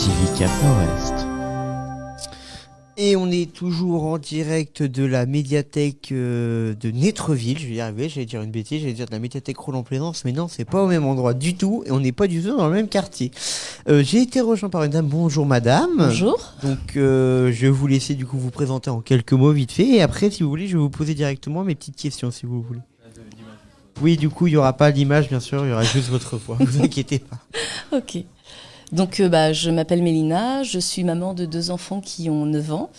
TV Cap Nord-Est. Et on est toujours en direct de la médiathèque euh, de Netreville, je vais y arriver, j'allais dire une bêtise, j'allais dire de la médiathèque Roland-Plaisance, mais non, c'est pas au même endroit du tout, et on n'est pas du tout dans le même quartier. Euh, J'ai été rejoint par une dame, bonjour madame. Bonjour. Donc euh, je vais vous laisser du coup vous présenter en quelques mots vite fait, et après si vous voulez, je vais vous poser directement mes petites questions si vous voulez. Oui, du coup, il n'y aura pas d'image, bien sûr, il y aura juste votre voix, vous inquiétez pas. Ok. Donc, euh, bah, je m'appelle Mélina, je suis maman de deux enfants qui ont 9 ans.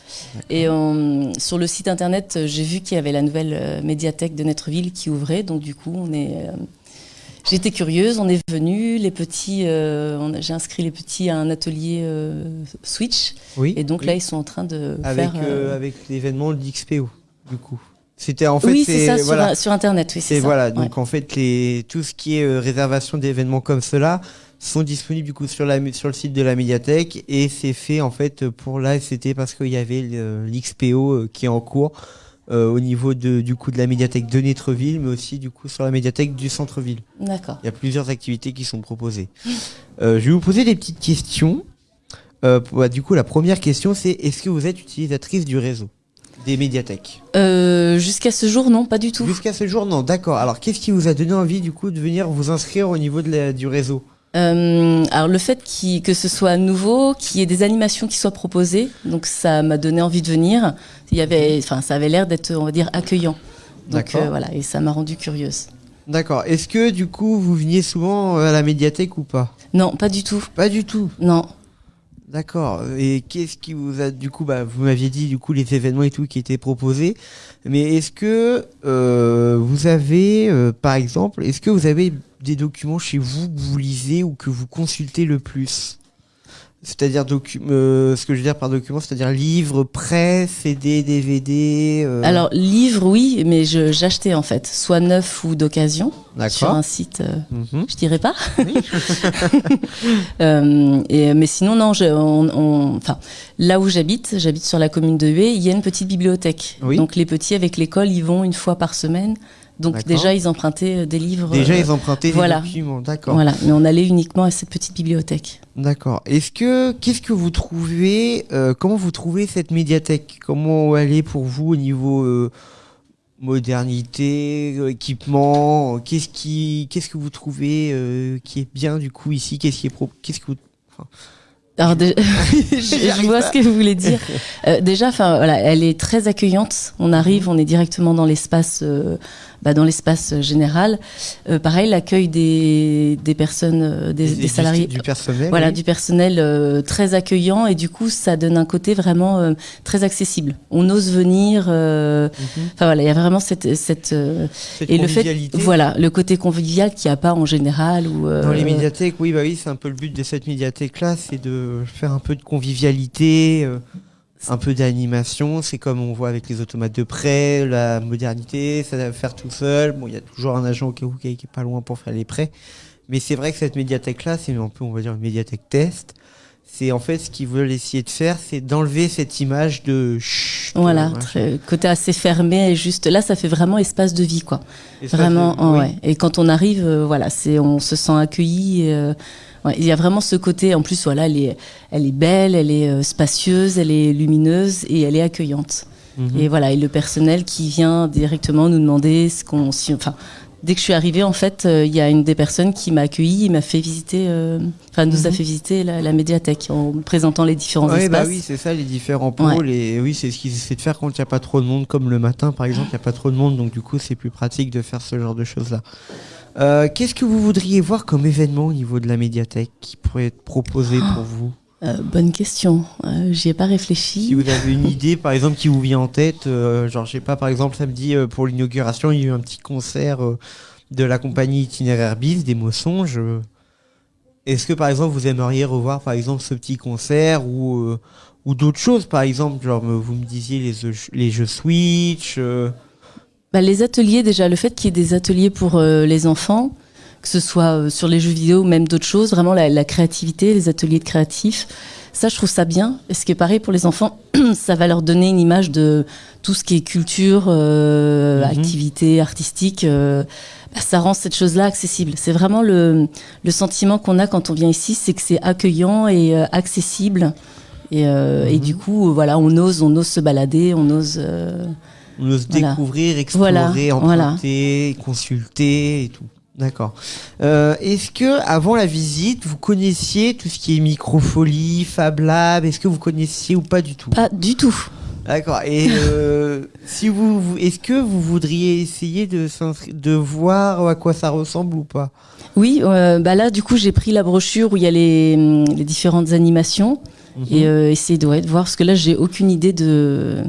Et euh, sur le site internet, euh, j'ai vu qu'il y avait la nouvelle médiathèque de Netreville qui ouvrait. Donc, du coup, on est. J'étais curieuse, on est venu. Les petits, euh, j'ai inscrit les petits à un atelier euh, Switch. Oui. Et donc oui. là, ils sont en train de avec, faire. euh, avec l'événement de l'XPO, du coup. C'était en fait, oui, c'est ça, sur, voilà, sur internet. Oui, c'est voilà, Ouais. donc en fait, les, tout ce qui est euh, réservation d'événements comme cela sont disponibles du coup sur, la, sur le site de la médiathèque et c'est fait en fait pour là, c'était parce qu'il y avait l'XPO euh, qui est en cours euh, au niveau de, du coup de la médiathèque de Netreville, mais aussi du coup sur la médiathèque du centre-ville. D'accord. Il y a plusieurs activités qui sont proposées. Euh, je vais vous poser des petites questions. Bah, du coup, la première question, c'est est-ce que vous êtes utilisatrice du réseau? Des médiathèques Euh, Jusqu'à ce jour, non, pas du tout. Jusqu'à ce jour, non. D'accord. Alors, qu'est-ce qui vous a donné envie, du coup, de venir vous inscrire au niveau de la- du réseau Euh, alors le fait que ce soit nouveau, qu'il y ait des animations qui soient proposées, donc ça m'a donné envie de venir. Il y avait, enfin, ça avait l'air d'être, on va dire, accueillant. Donc D'accord. euh, voilà, et ça m'a rendu curieuse. D'accord. Est-ce que, du coup, vous veniez souvent à la médiathèque ou pas? Non, pas du tout. Pas du tout. Non. D'accord. Et qu'est-ce qui vous a, du coup, bah, vous m'aviez dit, du coup, les événements et tout qui étaient proposés. Mais est-ce que euh, vous avez, euh, par exemple, est-ce que vous avez des documents chez vous que vous lisez ou que vous consultez le plus? C'est-à-dire, docu- euh, ce que je veux dire par document, c'est-à-dire livres, presse, CD, DVD. euh, Alors livre, oui, mais j'achetais en fait, soit neuf ou d'occasion, sur un site. euh, Mhm. je dirais pas. Euh, et, mais sinon, non, je, on, on- enfin, là où j'habite, j'habite sur la commune de Hué, il y a une petite bibliothèque. Oui. Donc les petits avec l'école, ils vont une fois par semaine. Donc déjà, ils empruntaient euh, des livres. Déjà, euh, ils empruntaient voilà. des documents. D'accord. Voilà, mais on allait uniquement à cette petite bibliothèque. D'accord. Est-ce que qu'est-ce que vous trouvez euh, Comment vous trouvez cette médiathèque? Comment elle est pour vous au niveau euh, modernité, équipement? Qu'est-ce qui qu'est-ce que vous trouvez euh, qui est bien du coup ici? Qu'est-ce qui est pro Qu'est-ce que vous Alors je, vois pas. ce que vous voulez dire. Euh, déjà, enfin voilà, elle est très accueillante. On arrive, on est directement dans l'espace, euh, bah, dans l'espace euh, général. Euh, pareil, l'accueil des, des personnes, euh, des, salariés. du, personnel Voilà, oui. du personnel euh, très accueillant et du coup, ça donne un côté vraiment euh, très accessible. On ose venir. euh, Mhm. Enfin voilà, il y a vraiment cette, cette euh, Cette et le fait, voilà, le côté convivial qu'il n'y a pas en général ou euh, Dans les médiathèques, oui, bah oui, c'est un peu le but de cette médiathèque-là, c'est de faire un peu de convivialité, euh, un peu d'animation. C'est comme on voit avec les automates de prêt, la modernité, ça va faire tout seul. Bon, il y a toujours un agent qui est pas loin pour faire les prêts. Mais c'est vrai que cette médiathèque-là, c'est un peu, on va dire, une médiathèque test. C'est en fait ce qu'ils veulent essayer de faire, c'est d'enlever cette image de chut, Voilà, très- côté assez fermé et juste là, ça fait vraiment espace de vie, quoi. Vraiment, oh, oui. ouais. Et quand on arrive, euh, voilà, c'est, on se sent accueilli. euh, ouais, il y a vraiment ce côté. En plus, voilà, elle est, elle est belle, elle est euh, spacieuse, elle est lumineuse et elle est accueillante. Mhm. Et voilà, et le personnel qui vient directement nous demander ce qu'on, si- enfin. Dès que je suis arrivée, en fait, euh, il y a une des personnes qui m'a accueillie et m'a fait visiter, euh, enfin, nous a Mhm. fait visiter la, la médiathèque en présentant les différents Ouais, bah espaces. oui, c'est ça, les différents pôles. Et oui, c'est ce qu'ils essaient de faire quand il n'y a pas trop de monde, comme le matin, par exemple, il n'y a pas trop de monde. Donc, du coup, c'est plus pratique de faire ce genre de choses-là. Euh, Qu'est-ce que vous voudriez voir comme événement au niveau de la médiathèque qui pourrait être proposé pour vous? Euh, bonne question. Euh, J'y ai pas réfléchi. Si vous avez une idée, par exemple, qui vous vient en tête, euh, genre, je sais pas, par exemple, samedi, euh, pour l'inauguration, il y a eu un petit concert euh, de la compagnie Itinéraire Bis, des Mossonges. euh. Est-ce que, par exemple, vous aimeriez revoir, par exemple, ce petit concert ou, euh, ou d'autres choses, par exemple, genre, vous me disiez les, jeux- les jeux Switch euh, Bah, les ateliers, déjà, le fait qu'il y ait des ateliers pour euh, les enfants, que ce soit euh, sur les jeux vidéo ou même d'autres choses, vraiment la, la créativité, les ateliers de créatifs, ça, je trouve ça bien. Et ce qui est pareil pour les enfants, ça va leur donner une image de tout ce qui est culture, euh, Mhm. activité artistique. euh, bah, ça rend cette chose-là accessible. C'est vraiment le, le sentiment qu'on a quand on vient ici, c'est que c'est accueillant et euh, accessible. Et, euh, et Mhm. du coup, voilà, on ose, on ose se balader, on ose. euh, On ose Voilà. découvrir, explorer, Voilà, voilà. emprunter, consulter et tout. D'accord. Euh, Est-ce que avant la visite, vous connaissiez tout ce qui est microfolie, Fab Lab? Est-ce que vous connaissiez ou pas du tout? Pas du tout. D'accord. Et euh, si vous, vous- est-ce que vous voudriez essayer de s'inscri- de voir à quoi ça ressemble ou pas? Oui, euh, bah là, du coup, j'ai pris la brochure où il y a les, hum, les différentes animations Mhm. et euh, essayer de, ouais, de voir, parce que là, j'ai aucune idée de,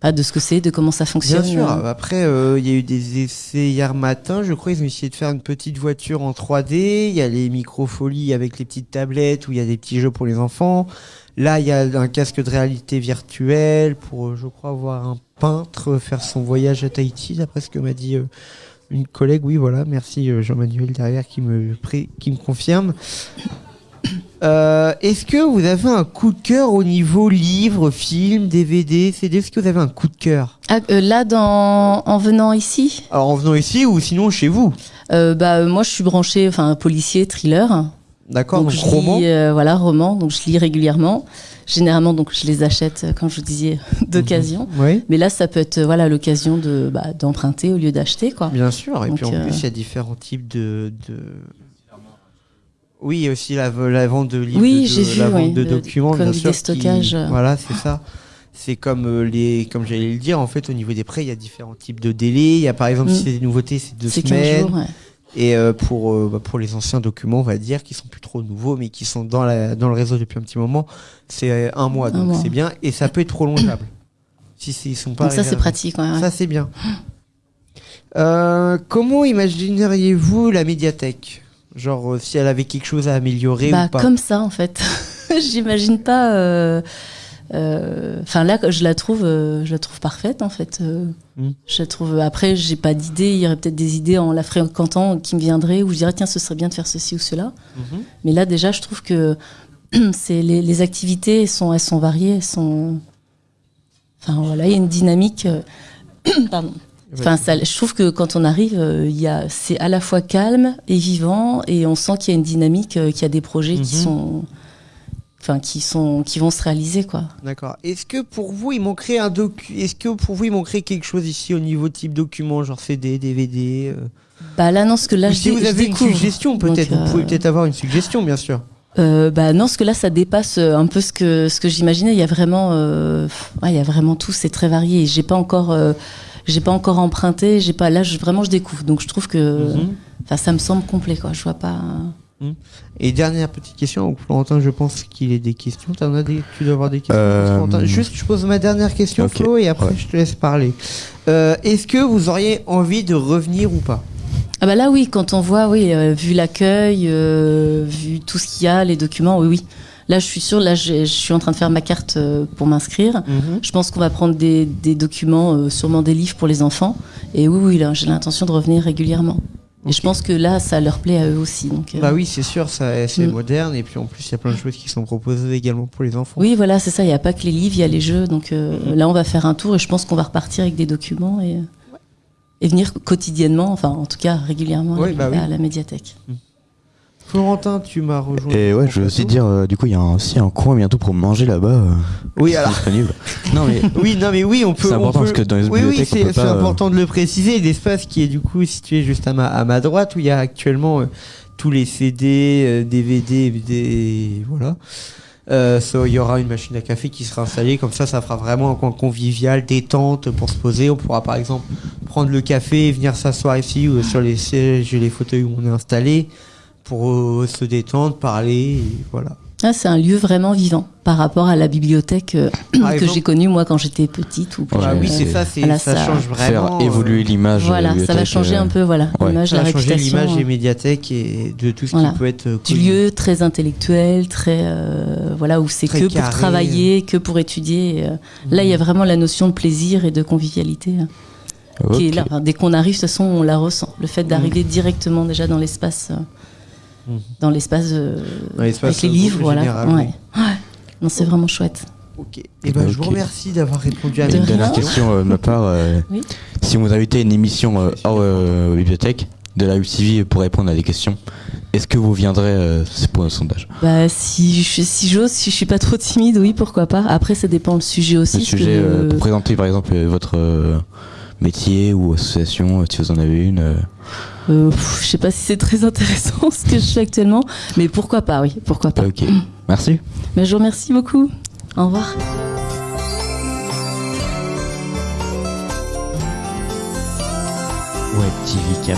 pas de ce que c'est, de comment ça fonctionne. Bien sûr. Euh, Après, euh, il y a eu des essais hier matin. Je crois ils ont essayé de faire une petite voiture en 3D. Il y a les microfolies avec les petites tablettes où il y a des petits jeux pour les enfants. Là, il y a un casque de réalité virtuelle pour, euh, je crois, voir un peintre faire son voyage à Tahiti, d'après ce que m'a dit euh, une collègue. Oui, voilà. Merci Jean-Manuel derrière qui me qui me confirme. Euh, Est-ce que vous avez un coup de cœur au niveau livre, film, DVD, CD Est-ce que vous avez un coup de cœur? Ah, euh, là, dans, en venant ici, alors en venant ici ou sinon chez vous? Euh, bah, euh, moi, je suis branchée, enfin, policier, thriller. D'accord, donc, je roman lis, euh, voilà, roman. Donc, je lis régulièrement. Généralement, donc, je les achète, euh, comme je vous disais, d'occasion. Oui, Mais là, ça peut être, euh, voilà, l'occasion de, bah, d'emprunter au lieu d'acheter, quoi. bien sûr. Et Donc, puis en euh, plus, il y a différents types de. de... Oui, aussi la, la vente de livres, Oui, de, vu, la vente oui, de documents, bien sûr. qui- stockages. Voilà, c'est ça. C'est comme euh, les, comme j'allais le dire, en fait, au niveau des prêts, il y a différents types de délais. Il y a par exemple, Mm. si c'est des nouveautés, c'est deux C'est 15 semaines. jours, ouais. Et euh, pour, euh, bah, pour les anciens documents, on va dire, qui sont plus trop nouveaux, mais qui sont dans, la, dans le réseau depuis un petit moment, c'est un mois. Un donc mois. c'est bien. Et ça peut être prolongeable. si ils sont pas Donc, ça, c'est pratique, ouais, ouais. Ça, c'est bien. Euh, comment imagineriez-vous la médiathèque? Genre, euh, si elle avait quelque chose à améliorer Bah, ou pas comme ça, en fait. J'imagine pas. euh, euh, Enfin, là, je la trouve, je la trouve parfaite, en fait. euh, Mm. Je la trouve. Après, j'ai pas d'idées. Il y aurait peut-être des idées en la fréquentant qui me viendraient où je dirais tiens, ce serait bien de faire ceci ou cela. Mhm. Mais là, déjà, je trouve que c'est les, les activités sont, elles sont variées, elles sont. Enfin voilà, il y a une dynamique. Pardon. Enfin, ça, je trouve que quand on arrive, euh, il c'est à la fois calme et vivant, et on sent qu'il y a une dynamique, euh, qu'il y a des projets qui Mhm. sont, enfin, qui sont, qui vont se réaliser, quoi. D'accord. Est-ce que pour vous, il manquerait un docu Est-ce que pour vous, il manquerait quelque chose ici au niveau type document, genre CD, DVD euh? Bah là, non, ce que là, Ou je, si vous avez une découvre. suggestion, peut-être. Vous pouvez peut-être avoir une suggestion, bien sûr. Euh, bah non, ce que là, ça dépasse un peu ce que ce que j'imaginais. Il y a vraiment, euh, ouais, il y a vraiment tout. C'est très varié. J'ai pas encore, euh, j'ai pas encore emprunté. J'ai pas. Là, je, vraiment, je découvre. Donc, je trouve que, Mhm. ça me semble complet, quoi. Je vois pas. Et dernière petite question, Florentin, je pense qu'il est des questions. As des, tu dois avoir des questions. Euh, Florentin Juste, je pose ma dernière question, Flo, et après, ouais. je te laisse parler. Euh, Est-ce que vous auriez envie de revenir ou pas? Ah bah là, oui. Quand on voit, oui, euh, vu l'accueil, euh, vu tout ce qu'il y a, les documents, oui, oui. Là, je suis sûre. Là, je suis en train de faire ma carte euh, pour m'inscrire. Je pense qu'on va prendre des, des documents, euh, sûrement des livres pour les enfants. Et oui, oui, là, j'ai l'intention de revenir régulièrement. Et je pense que là, ça leur plaît à eux aussi. Donc, euh, Bah oui, c'est sûr, ça, c'est Mm. moderne, et puis en plus, il y a plein de choses qui sont proposées également pour les enfants. Oui, voilà, c'est ça. Il n'y a pas que les livres, il y a les jeux. Donc euh, Mhm. là, on va faire un tour et je pense qu'on va repartir avec des documents et, et venir quotidiennement, enfin, en tout cas, régulièrement à, Ouais, bah oui. à la médiathèque. Florentin, tu m'as rejoint. Et ouais, je veux aussi dire, euh, du coup, il y a aussi un coin bientôt pour manger là-bas. euh, Oui, alors. disponible. Non, mais Oui, non, mais oui, on peut. c'est on important peut- parce que dans les Oui, oui, bibliothèques, on c'est peut c'est pas. euh, important de le préciser. L'espace qui est du coup situé juste à ma, à ma droite, où il y a actuellement euh, tous les CD, euh, DVD, des voilà. Euh, il y aura une machine à café qui sera installée, comme ça, ça fera vraiment un coin convivial, détente pour se poser. On pourra par exemple prendre le café et venir s'asseoir ici ou sur les sièges et les fauteuils où on est installé pour euh, se détendre, parler, et voilà. Ah, c'est un lieu vraiment vivant par rapport à la bibliothèque euh, que j'ai connue moi quand j'étais petite. Ou Ouais, Ah oui, c'est ça, c'est voilà, ça, ça- change faire vraiment. évoluer euh, l'image. de la Voilà, ça va changer euh, un peu, voilà, ouais. l'image, Ça la a changé réputation. l'image des médiathèques et de tout ce Voilà. qui peut être du lieu très intellectuel, très euh, voilà où c'est que carré. pour travailler, que pour étudier. et, euh, Là, il y a vraiment la notion de plaisir et de convivialité qui est ok. là. Enfin, dès qu'on arrive, de toute façon, on la ressent. Le fait d'arriver directement déjà dans l'espace, euh, dans l'espace, euh, avec les euh, livres, voilà. général, Ouais. oui. Ouais. Non, c'est vraiment chouette. Ok. Et ben, je vous remercie d'avoir répondu à mes Une dernière question euh, de ma part. euh, Oui. Si vous invitez à une émission euh, hors euh, bibliothèque, de la UTV pour répondre à des questions. Est-ce que vous viendrez euh, C'est pour un sondage. Bah, si je si j'ose, si je suis pas trop timide, oui, pourquoi pas. Après, ça dépend le sujet aussi. Le que sujet, euh, le- pour présenter par exemple votre euh, métier ou association, euh, si vous en avez une. euh, euh, pff, je sais pas si c'est très intéressant ce que je fais actuellement, mais pourquoi pas, oui, pourquoi pas. Ok. Merci. Mais je vous remercie beaucoup. Au revoir. Web TV.